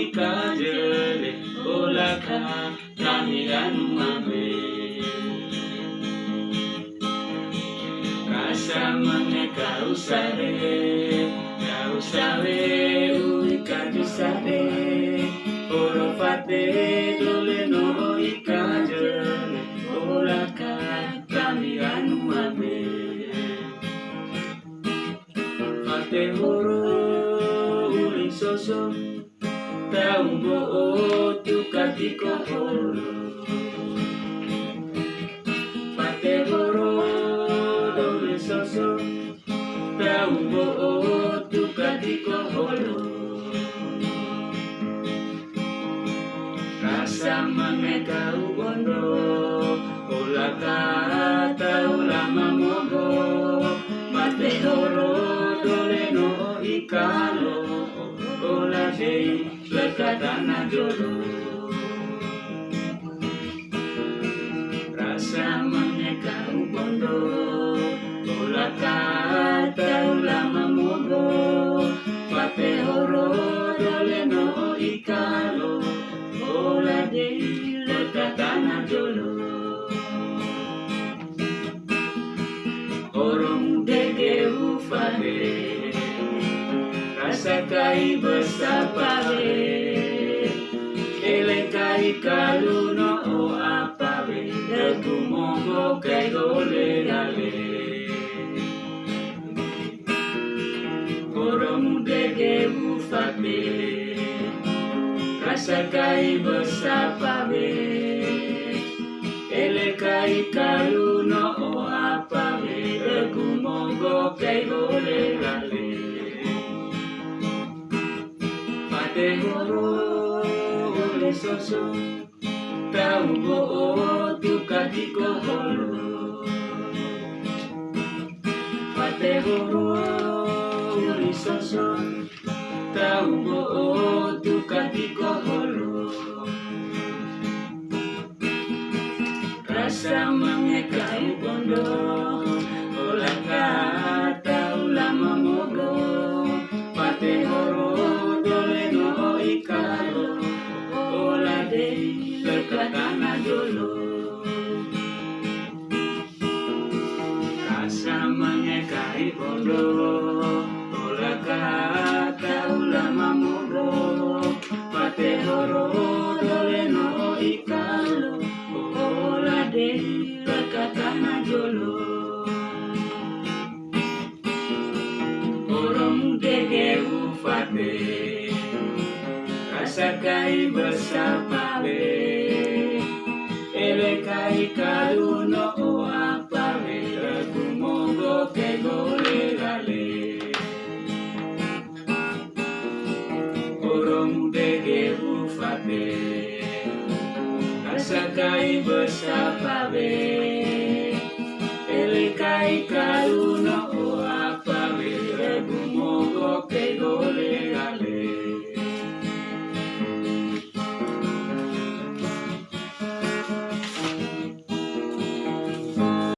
ika jele olaka kami anu mame rasa mange kau sare kau sare ui kaji sare oro pate dole no ika jele olaka kami anu mame Pate horo uli soso Taugo tukatiko horo Mate horo doble soso Taugo tukatiko horo Rasa mameka ugondo Ulaka taula mamogo Mate horo dole no ikalo La kola jei le katana jolo rasa mengeka ubondo kola kata ulama mogo pate horo dole no ikalo kola jei le katana jolo Orong dege ufare eh. Sakaiba sapare Ele kai kaluno o apave El kumongo kai gole dale Koromunde ke bufate Kasakaiba sapave Ele kai kaluno o ole soso Tau bo o tu katiko holo Pate horo ole soso Tau bo o tu katiko holo Rasa mengekai bondo lekatana dolo Rasa mengekai bondo Ola kata ulama mogo Pate horo dole no ikalo Ola de lekatana dolo Orang dege ufate Rasa kai bersapare karuno oapamela kumongo kegolegale oromudege ufape asakai besapabe